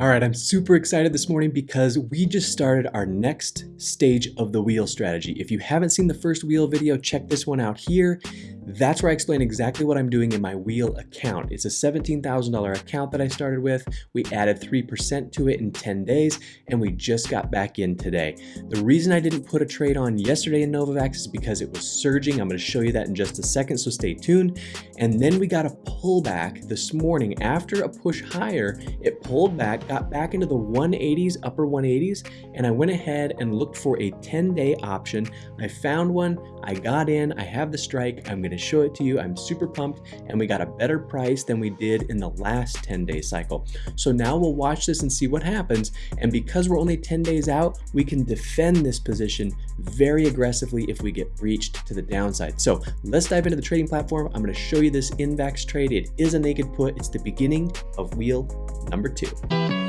All right, I'm super excited this morning because we just started our next stage of the wheel strategy. If you haven't seen the first wheel video, check this one out here. That's where I explain exactly what I'm doing in my wheel account. It's a $17,000 account that I started with. We added 3% to it in 10 days and we just got back in today. The reason I didn't put a trade on yesterday in Novavax is because it was surging. I'm gonna show you that in just a second, so stay tuned. And then we got a pullback this morning. After a push higher, it pulled back, got back into the 180s, upper 180s, and I went ahead and looked for a 10 day option. I found one, I got in, I have the strike, I'm gonna show it to you. I'm super pumped and we got a better price than we did in the last 10 day cycle. So now we'll watch this and see what happens. And because we're only 10 days out, we can defend this position very aggressively if we get breached to the downside. So let's dive into the trading platform. I'm gonna show you this Novavax trade. It is a naked put. It's the beginning of wheel number two.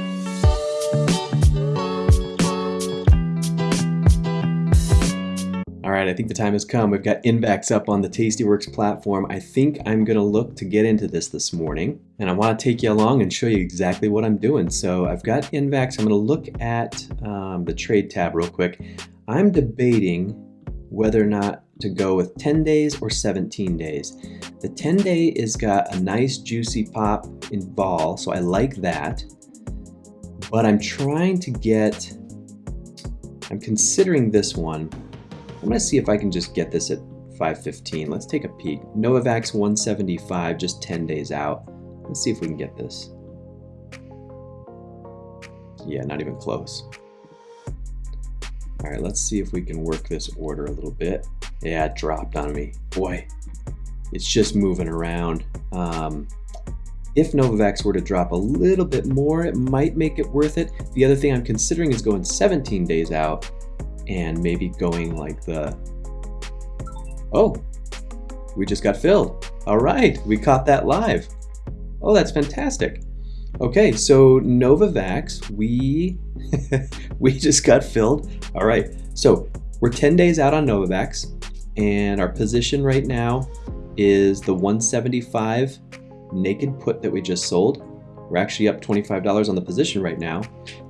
All right, I think the time has come. We've got Novavax up on the Tastyworks platform. I think I'm gonna look to get into this this morning, and I wanna take you along and show you exactly what I'm doing. So I've got Novavax. I'm gonna look at um, the trade tab real quick. I'm debating whether or not to go with 10 days or 17 days. The 10 day is got a nice juicy pop in ball, so I like that. But I'm trying to get, I'm considering this one I'm gonna see if I can just get this at 515. Let's take a peek. Novavax 175, just 10 days out. Let's see if we can get this. Yeah, not even close. All right, let's see if we can work this order a little bit. Yeah, it dropped on me. Boy, it's just moving around. Um, if Novavax were to drop a little bit more, it might make it worth it. The other thing I'm considering is going 17 days out and maybe going like the, oh, we just got filled. All right, we caught that live. Oh, that's fantastic. Okay, so Novavax, we we just got filled. All right, so we're 10 days out on Novavax, and our position right now is the 175 naked put that we just sold. We're actually up $25 on the position right now.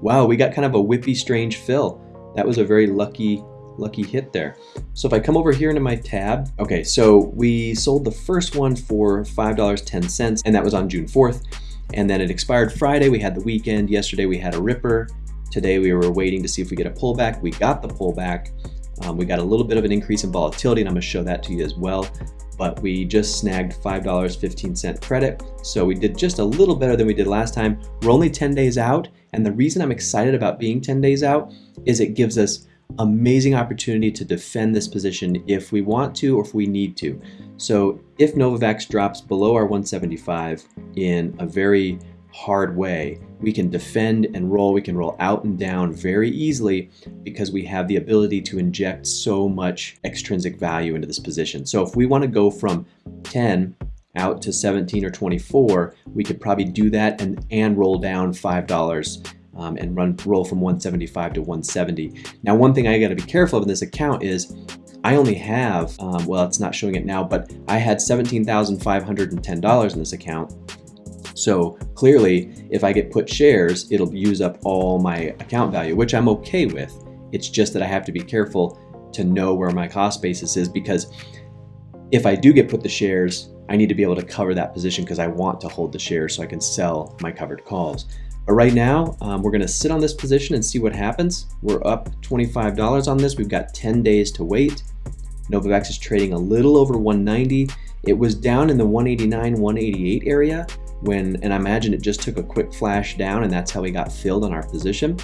Wow, we got kind of a whippy strange fill. That was a very lucky lucky hit there. So if I come over here into my tab, okay, so we sold the first one for $5.10 and that was on June 4th. And then it expired Friday, we had the weekend. Yesterday we had a ripper. Today we were waiting to see if we get a pullback. We got the pullback. Um, we got a little bit of an increase in volatility and I'm gonna show that to you as well. But we just snagged $5.15 credit. So we did just a little better than we did last time. We're only 10 days out. And the reason I'm excited about being 10 days out is it gives us amazing opportunity to defend this position if we want to or if we need to. So if Novavax drops below our 175 in a very hard way, we can defend and roll. We can roll out and down very easily because we have the ability to inject so much extrinsic value into this position. So if we want to go from 10 out to 17 or 24, we could probably do that and, and roll down $5 um, and run roll from 175 to 170. Now, one thing I got to be careful of in this account is I only have, um, well, it's not showing it now, but I had $17,510 in this account. So clearly, if I get put shares, it'll use up all my account value, which I'm okay with. It's just that I have to be careful to know where my cost basis is because if I do get put the shares, I need to be able to cover that position because I want to hold the shares so I can sell my covered calls. But right now, um, we're gonna sit on this position and see what happens. We're up $25 on this. We've got 10 days to wait. Novavax is trading a little over 190. It was down in the 189, 188 area when, and I imagine it just took a quick flash down and that's how we got filled on our position.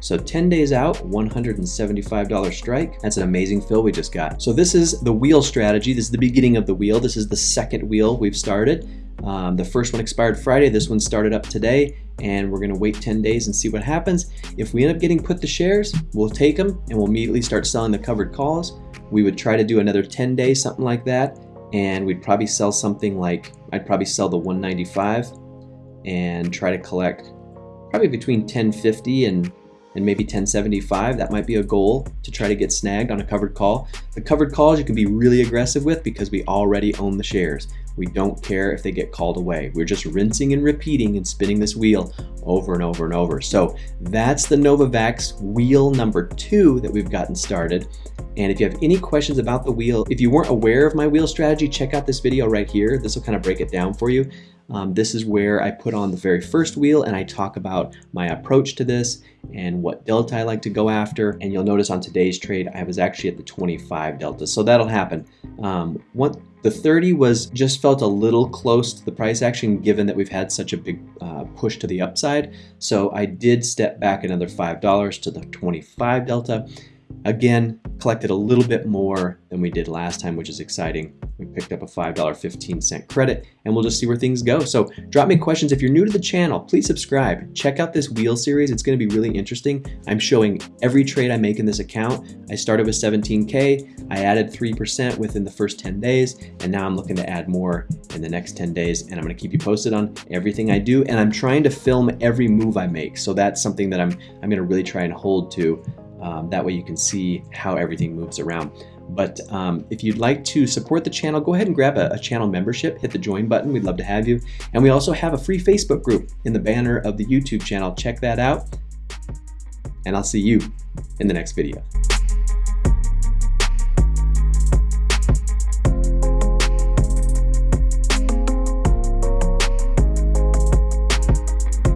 So 10 days out, $175 strike. That's an amazing fill we just got. So this is the wheel strategy. This is the beginning of the wheel. This is the second wheel we've started. Um, the first one expired Friday. This one started up today and we're gonna wait 10 days and see what happens. If we end up getting put the shares, we'll take them and we'll immediately start selling the covered calls. We would try to do another 10 days, something like that, and we'd probably sell something like, I'd probably sell the 195 and try to collect probably between 1050 and and maybe 1075. That might be a goal to try to get snagged on a covered call. The covered calls you can be really aggressive with because we already own the shares. We don't care if they get called away. We're just rinsing and repeating and spinning this wheel over and over and over. So that's the Novavax wheel number two that we've gotten started. And if you have any questions about the wheel, if you weren't aware of my wheel strategy, check out this video right here. This will kind of break it down for you. Um, this is where I put on the very first wheel and I talk about my approach to this and what delta I like to go after. And you'll notice on today's trade, I was actually at the 25 delta. So that'll happen. Um, what the 30 was just felt a little close to the price action given that we've had such a big uh, push to the upside. So I did step back another $5 to the 25 delta. Again, collected a little bit more than we did last time, which is exciting. We picked up a $5.15 credit and we'll just see where things go. So drop me questions. If you're new to the channel, please subscribe. Check out this wheel series. It's gonna be really interesting. I'm showing every trade I make in this account. I started with 17K. I added 3% within the first 10 days. And now I'm looking to add more in the next 10 days. And I'm gonna keep you posted on everything I do. And I'm trying to film every move I make. So that's something that I'm, I'm gonna really try and hold to um, that way you can see how everything moves around. But um, if you'd like to support the channel, go ahead and grab a, a, channel membership, hit the join button. We'd love to have you. And we also have a free Facebook group in the banner of the YouTube channel. Check that out. And I'll see you in the next video.